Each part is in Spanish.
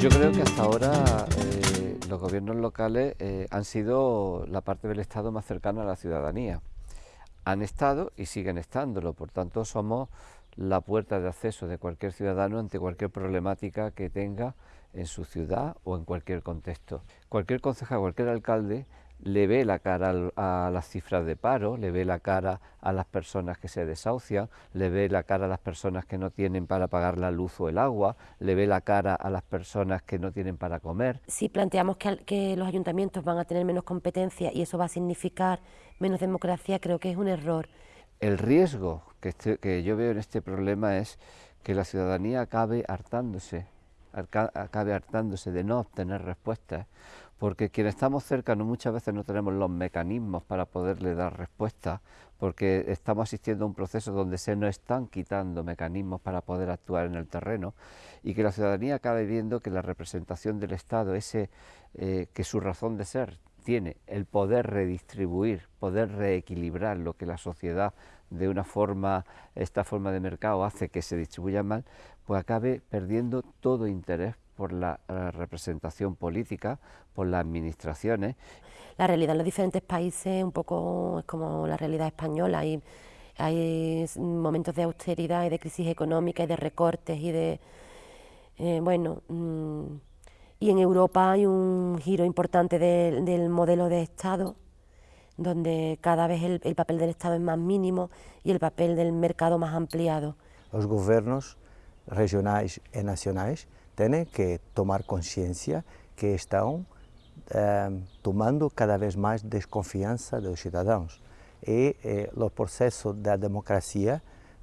Yo creo que hasta ahora eh, los gobiernos locales eh, han sido la parte del Estado más cercana a la ciudadanía. Han estado y siguen estándolo, por tanto somos la puerta de acceso de cualquier ciudadano ante cualquier problemática que tenga en su ciudad o en cualquier contexto. Cualquier concejal, cualquier alcalde le ve la cara a las cifras de paro, le ve la cara a las personas que se desahucian, le ve la cara a las personas que no tienen para pagar la luz o el agua, le ve la cara a las personas que no tienen para comer. Si planteamos que, los ayuntamientos van a tener menos competencia y eso va a significar menos democracia, creo que es un error. El riesgo que, este, que yo veo en este problema es que la ciudadanía acabe hartándose, acabe hartándose de no obtener respuestas, porque quienes estamos cercanos muchas veces no tenemos los mecanismos para poderle dar respuesta, porque estamos asistiendo a un proceso donde se nos están quitando mecanismos para poder actuar en el terreno y que la ciudadanía acabe viendo que la representación del Estado, ese eh, que su razón de ser tiene el poder redistribuir, poder reequilibrar lo que la sociedad de una forma, esta forma de mercado hace que se distribuya mal, pues acabe perdiendo todo interés por la eh, representación política, por las administraciones. La realidad en los diferentes países un poco es como la realidad española, hay, momentos de austeridad y de crisis económica y de recortes y de, eh, bueno, mm, y en Europa hay un giro importante del modelo de Estado, donde cada vez el, el papel del Estado es más mínimo y el papel del mercado más ampliado. Los gobiernos regionais e nacionais têm que tomar consciência que estão eh, tomando cada vez mais desconfiança dos cidadãos. E eh, o processo da democracia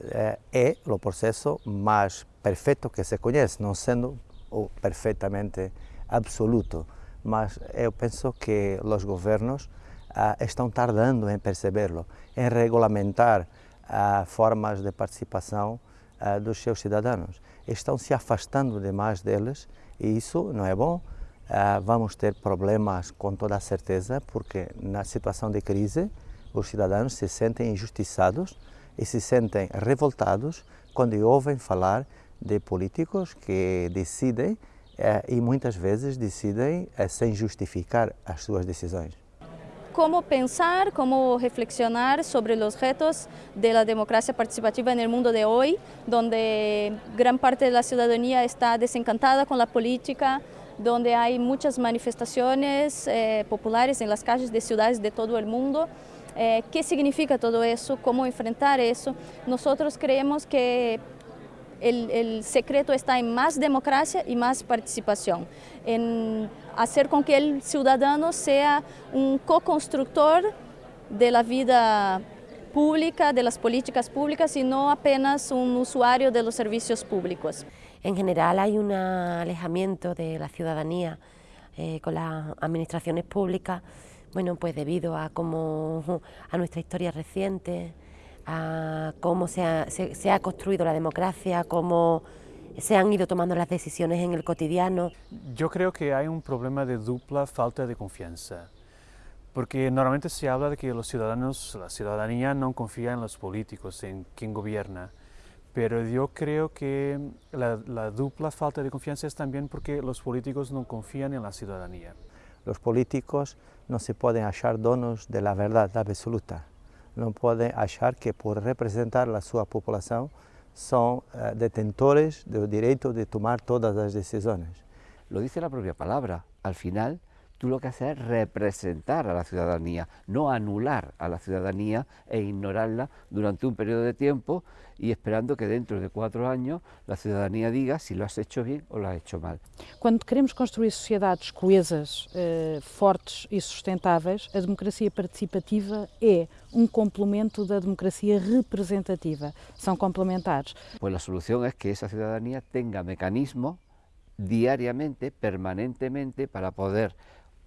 eh, é o processo mais perfeito que se conhece, não sendo o perfeitamente absoluto, mas eu penso que os governos ah, estão tardando em percebê-lo, em regulamentar ah, formas de participação ah, dos seus cidadãos. Estão se afastando demais deles e isso não é bom. Ah, vamos ter problemas com toda a certeza, porque na situação de crise os cidadãos se sentem injustiçados e se sentem revoltados quando ouvem falar de políticos que decidem eh, e muitas vezes decidem eh, sem justificar as suas decisões. cómo pensar, cómo reflexionar sobre los retos de la democracia participativa el mundo de hoy, donde gran parte de la ciudadanía está desencantada con la política, donde hay muchas manifestaciones eh, populares en las calles de ciudades de todo el mundo. Eh, ¿Qué significa todo eso? ¿Cómo enfrentar eso? Nosotros creemos que el, secreto está en más democracia y más participación, en hacer con que el ciudadano sea un co-constructor de la vida pública, de las políticas públicas y no apenas un usuario de los servicios públicos. En general hay un alejamiento de la ciudadanía eh, con las administraciones públicas, bueno, pues debido a, como, a nuestra historia reciente, a cómo se ha, construido la democracia, cómo se han ido tomando las decisiones en el cotidiano. Yo creo que hay un problema de dupla falta de confianza, porque normalmente se habla de que los ciudadanos, la ciudadanía no confía en los políticos, en quien gobierna, pero yo creo que la, la dupla falta de confianza es también porque los políticos no confían en la ciudadanía. Los políticos no se pueden achar donos de la verdad absoluta não podem achar que por representar a sua população são uh, detentores do direito de tomar todas as decisões. Lo dice la propia palabra. Al final, tú lo que haces es representar a la ciudadanía, no anular a la ciudadanía e ignorarla durante un periodo de tiempo y esperando que dentro de cuatro años la ciudadanía diga si lo has hecho bien o lo has hecho mal. Quando queremos construir sociedades coesas, eh, fortes e sustentáveis, a democracia participativa é um complemento da democracia representativa. São complementares. Pues la solución es que esa ciudadanía tenga mecanismos diariamente, permanentemente, para poder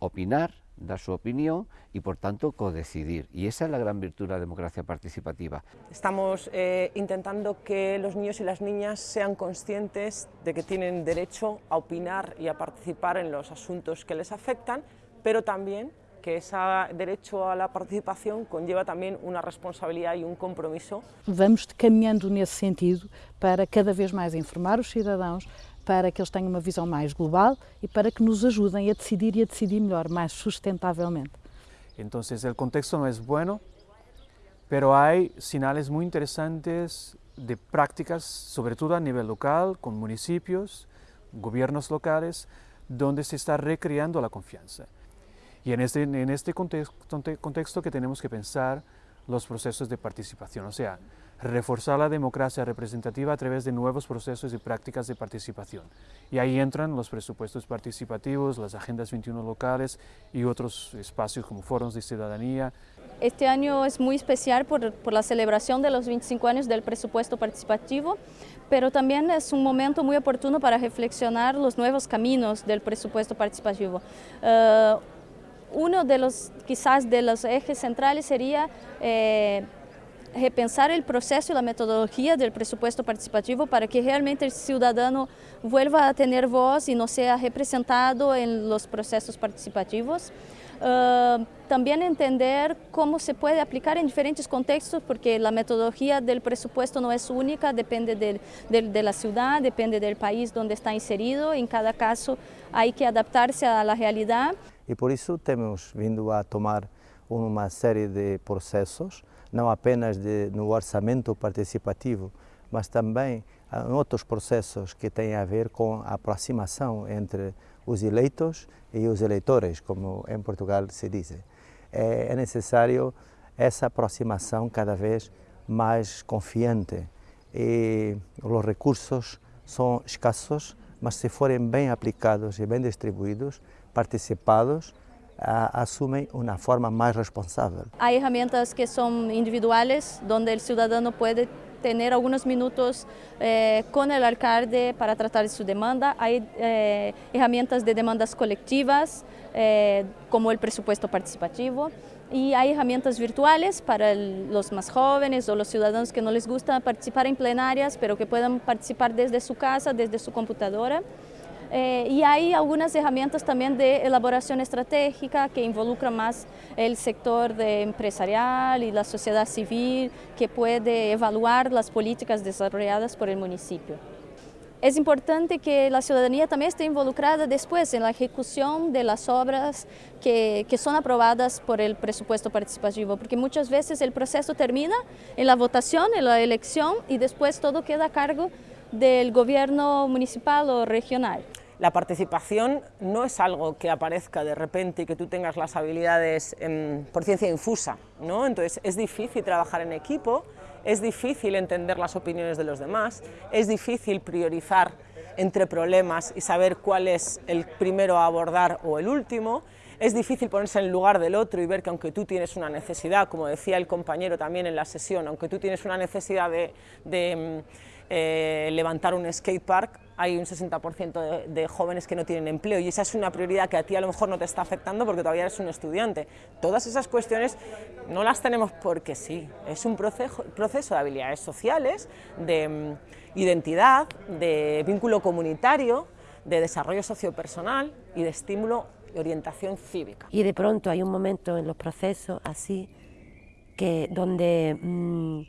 opinar, dar su opinión y por tanto codecidir. Y esa es la gran virtud de la democracia participativa. Estamos eh, intentando que los niños y las niñas sean conscientes de que tienen derecho a opinar y a participar en los asuntos que les afectan, pero también que ese derecho a la participación conlleva también una responsabilidad y un compromiso. Vamos caminhando nesse sentido para cada vez mais informar os cidadãos, para que eles tenham uma visão mais global e para que nos ajudem a decidir e a decidir melhor, mais sustentavelmente. Então, o contexto não é bueno, pero hay sinales muy interesantes de prácticas, sobre todo a nivel local, con municipios, gobiernos locales, donde se está recreando la confianza. Y en este contexto, contexto que tenemos que pensar los procesos de participación, o sea, reforzar la democracia representativa a través de nuevos procesos y prácticas de participación. Y ahí entran los presupuestos participativos, las agendas 21 locales y otros espacios como foros de ciudadanía. Este año es muy especial por, por la celebración de los 25 años del presupuesto participativo, pero también es un momento muy oportuno para reflexionar los nuevos caminos del presupuesto participativo. Uh, uno de los, quizás de los ejes centrales sería eh, repensar el proceso y la metodología del presupuesto participativo para que realmente el ciudadano vuelva a tener voz y no sea representado en los procesos participativos. Uh, también entender cómo se puede aplicar en diferentes contextos, porque la metodología del presupuesto no es única, depende de, de, de la ciudad, depende del país donde está inserido, en cada caso hay que adaptarse a la realidad. E por isso temos vindo a tomar uma série de processos não apenas de, no orçamento participativo, mas também em outros processos que têm a ver com a aproximação entre os eleitos e os eleitores, como em Portugal se diz. É, é necessário essa aproximação cada vez mais confiante e os recursos são escassos, mas se forem bem aplicados e bem distribuídos, participados, asumen una forma más responsable. Hay herramientas que son individuales, donde el ciudadano puede tener algunos minutos eh, con el alcalde para tratar su demanda. Hay eh, herramientas de demandas colectivas, eh, como el presupuesto participativo. Y hay herramientas virtuales para el, los más jóvenes o los ciudadanos que no les gusta participar en plenarias, pero que puedan participar desde su casa, desde su computadora. Eh, y hay algunas herramientas también de elaboración estratégica que involucran más el sector de empresarial y la sociedad civil que puede evaluar las políticas desarrolladas por el municipio. Es importante que la ciudadanía también esté involucrada después en la ejecución de las obras que, que, son aprobadas por el presupuesto participativo, porque muchas veces el proceso termina en la votación, en la elección y después todo queda a cargo del gobierno municipal o regional. La participación no es algo que aparezca de repente y que tú tengas las habilidades por ciencia infusa, ¿no? entonces es difícil trabajar en equipo, es difícil entender las opiniones de los demás, es difícil priorizar entre problemas y saber cuál es el primero a abordar o el último, es difícil ponerse en el lugar del otro y ver que aunque tú tienes una necesidad, como decía el compañero también en la sesión, aunque tú tienes una necesidad de, de eh, levantar un skatepark, hay un 60% de, jóvenes que no tienen empleo y esa es una prioridad que a ti a lo mejor no te está afectando porque todavía eres un estudiante. Todas esas cuestiones no las tenemos porque sí, es un proceso, de habilidades sociales, de mm, identidad, de vínculo comunitario, de desarrollo sociopersonal y de estímulo y orientación cívica. Y de pronto hay un momento en los procesos así que donde...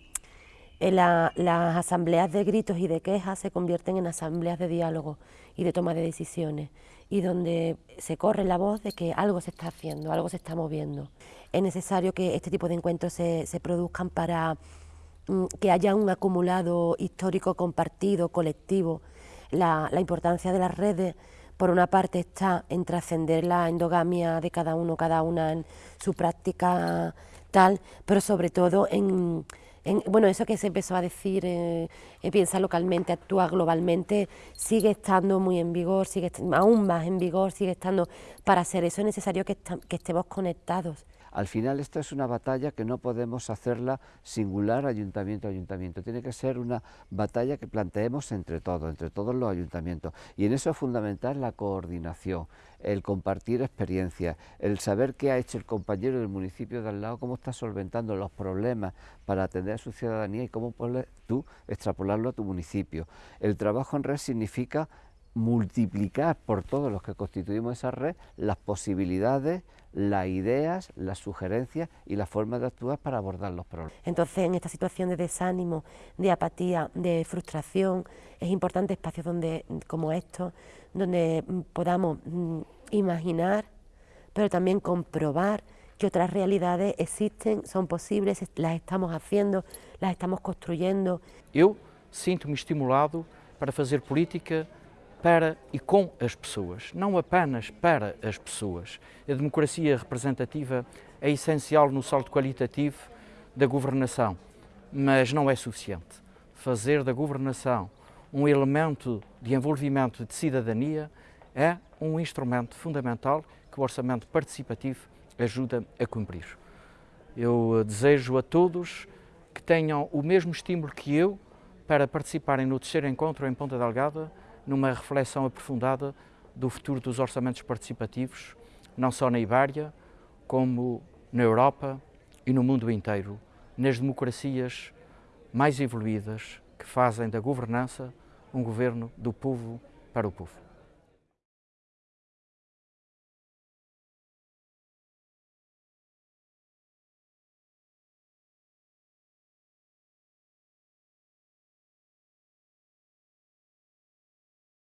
Las asambleas de gritos y de quejas se convierten en asambleas de diálogo y de toma de decisiones y donde se corre la voz de que algo se está haciendo, algo se está moviendo. Es necesario que este tipo de encuentros se, produzcan para mm, que haya un acumulado histórico compartido, colectivo. La, la importancia de las redes, por una parte, está en trascender la endogamia de cada uno, cada una en su práctica tal, pero sobre todo en bueno, eso que se empezó a decir, eh, eh, piensa localmente, actúa globalmente, sigue estando muy en vigor, sigue aún más en vigor, sigue estando, para hacer eso es necesario que estemos conectados. Al final esta es una batalla que no podemos hacerla singular ayuntamiento a ayuntamiento, tiene que ser una batalla que planteemos entre todos, entre todos los ayuntamientos y en eso es fundamental la coordinación, el compartir experiencias, el saber qué ha hecho el compañero del municipio de al lado, cómo está solventando los problemas para atender a su ciudadanía y cómo puedes tú extrapolarlo a tu municipio. El trabajo en red significa multiplicar por todos los que constituimos esa red las posibilidades, las ideas, las sugerencias y las formas de actuar para abordar los problemas. Entonces, en esta situación de desánimo, de apatía, de frustración, es importante espacios donde, como estos, donde podamos mm, imaginar, pero también comprobar que otras realidades existen, son posibles, las estamos haciendo, las estamos construyendo. Eu sinto-me estimulado para fazer política para e com as pessoas, não apenas para as pessoas. A democracia representativa é essencial no salto qualitativo da governação, mas não é suficiente. Fazer da governação um elemento de envolvimento de cidadania é um instrumento fundamental que o orçamento participativo ajuda a cumprir. Eu desejo a todos que tenham o mesmo estímulo que eu para participarem no terceiro encontro em Ponta Delgada, numa reflexão aprofundada do futuro dos orçamentos participativos, não só na Ibéria, como na Europa e no mundo inteiro, nas democracias mais evoluídas que fazem da governança um governo do povo para o povo.